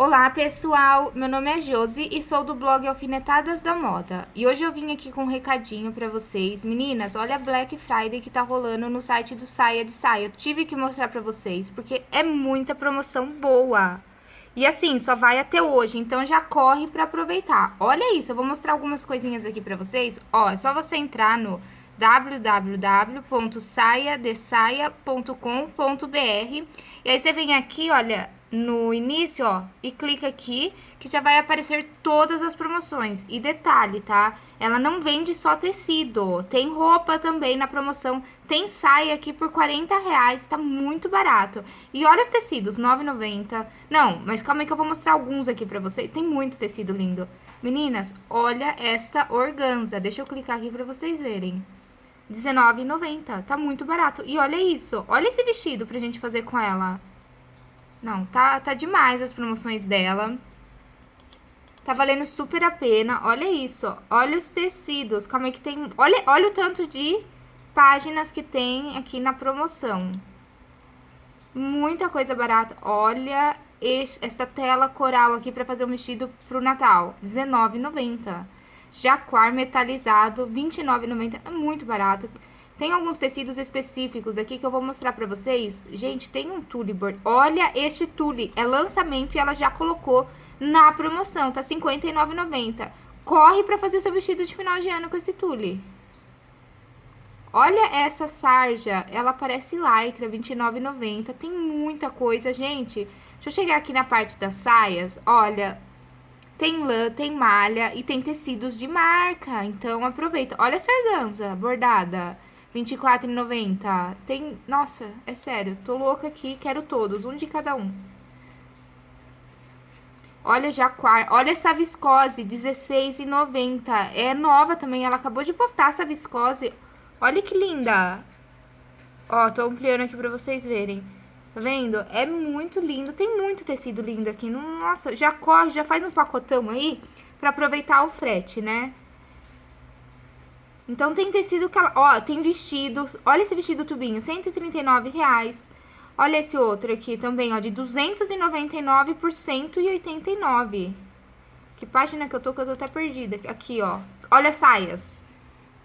Olá pessoal, meu nome é Josi e sou do blog Alfinetadas da Moda. E hoje eu vim aqui com um recadinho pra vocês. Meninas, olha a Black Friday que tá rolando no site do Saia de Saia. Tive que mostrar pra vocês, porque é muita promoção boa. E assim, só vai até hoje, então já corre pra aproveitar. Olha isso, eu vou mostrar algumas coisinhas aqui pra vocês. Ó, é só você entrar no www.saiadesaia.com.br e aí você vem aqui, olha, no início, ó, e clica aqui, que já vai aparecer todas as promoções. E detalhe, tá? Ela não vende só tecido, tem roupa também na promoção, tem saia aqui por 40 reais, tá muito barato. E olha os tecidos, 9,90. Não, mas calma aí que eu vou mostrar alguns aqui pra vocês, tem muito tecido lindo. Meninas, olha essa organza, deixa eu clicar aqui pra vocês verem. R$19,90, tá muito barato. E olha isso, olha esse vestido pra gente fazer com ela. Não, tá, tá demais as promoções dela. Tá valendo super a pena. Olha isso, olha os tecidos. Calma aí que tem... Olha, olha o tanto de páginas que tem aqui na promoção. Muita coisa barata. Olha esse, essa tela coral aqui pra fazer um vestido pro Natal. R$19,90. Jaquar metalizado, R$29,90. É muito barato. Tem alguns tecidos específicos aqui que eu vou mostrar pra vocês. Gente, tem um tule. Olha este tule, é lançamento e ela já colocou na promoção, tá R$ 59,90. Corre pra fazer seu vestido de final de ano com esse tule. Olha essa sarja, ela parece lycra, R$ 29,90. Tem muita coisa, gente. Deixa eu chegar aqui na parte das saias. Olha, tem lã, tem malha e tem tecidos de marca. Então, aproveita. Olha essa organza bordada. R$24,90. Tem... Nossa, é sério, tô louca aqui, quero todos, um de cada um. Olha, Jaquar, olha essa viscose, R$16,90. É nova também, ela acabou de postar essa viscose. Olha que linda. Ó, tô ampliando aqui pra vocês verem. Tá vendo? É muito lindo, tem muito tecido lindo aqui. Nossa, já corre, já faz um pacotão aí pra aproveitar o frete, né? Então, tem tecido que ela... Ó, tem vestido. Olha esse vestido tubinho, 139 reais. Olha esse outro aqui também, ó, de 299 por 189. Que página que eu tô, que eu tô até perdida. Aqui, ó. Olha as saias.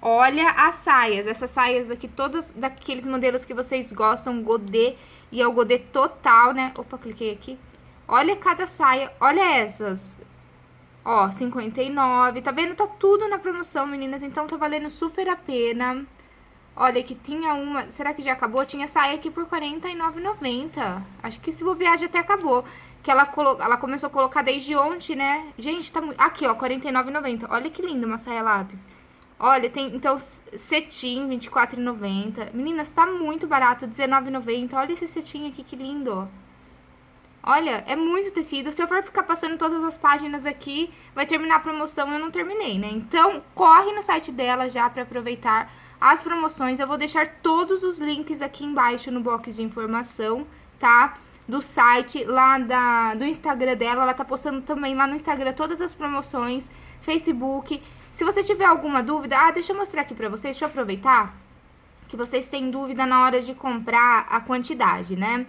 Olha as saias. Essas saias aqui, todas daqueles modelos que vocês gostam, godê. E é o godê total, né? Opa, cliquei aqui. Olha cada saia. Olha essas. Ó, 59, tá vendo? Tá tudo na promoção, meninas, então tá valendo super a pena. Olha, que tinha uma... Será que já acabou? Tinha saia aqui por R$49,90. Acho que se bobear já até acabou. Que ela, colo... ela começou a colocar desde ontem, né? Gente, tá muito... Aqui, ó, R$49,90. Olha que linda uma saia lápis. Olha, tem, então, cetim, R$24,90. Meninas, tá muito barato, R$19,90. Olha esse cetim aqui, que lindo, ó. Olha, é muito tecido. Se eu for ficar passando todas as páginas aqui, vai terminar a promoção eu não terminei, né? Então, corre no site dela já para aproveitar as promoções. Eu vou deixar todos os links aqui embaixo no box de informação, tá? Do site, lá da, do Instagram dela. Ela tá postando também lá no Instagram todas as promoções, Facebook. Se você tiver alguma dúvida... Ah, deixa eu mostrar aqui pra vocês, deixa eu aproveitar que vocês têm dúvida na hora de comprar a quantidade, né?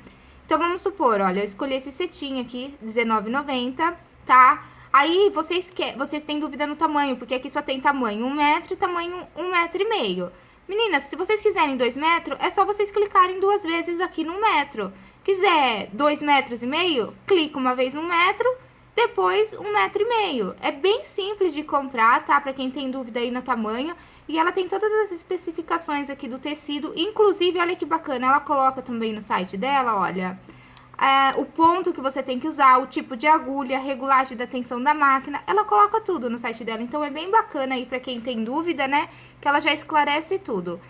Então, vamos supor, olha, eu escolhi esse cetim aqui, R$19,90, tá? Aí, vocês, quer, vocês têm dúvida no tamanho, porque aqui só tem tamanho 1 metro e tamanho 1 metro e meio. Meninas, se vocês quiserem 2 metros, é só vocês clicarem duas vezes aqui no metro. Quiser 2 metros e meio, clica uma vez 1 metro, depois 1 metro e meio. É bem simples de comprar, tá? Pra quem tem dúvida aí no tamanho. E ela tem todas as especificações aqui do tecido, inclusive, olha que bacana, ela coloca também no site dela, olha, é, o ponto que você tem que usar, o tipo de agulha, regulagem da tensão da máquina, ela coloca tudo no site dela, então é bem bacana aí pra quem tem dúvida, né, que ela já esclarece tudo.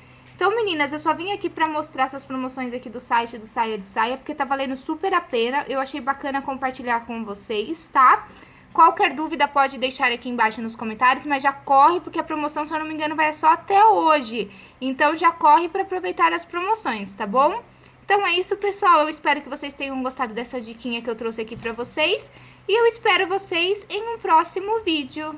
Então, meninas, eu só vim aqui pra mostrar essas promoções aqui do site do Saia de Saia, porque tá valendo super a pena, eu achei bacana compartilhar com vocês, tá? Qualquer dúvida pode deixar aqui embaixo nos comentários, mas já corre porque a promoção, se eu não me engano, vai só até hoje. Então já corre para aproveitar as promoções, tá bom? Então é isso, pessoal. Eu espero que vocês tenham gostado dessa diquinha que eu trouxe aqui para vocês. E eu espero vocês em um próximo vídeo.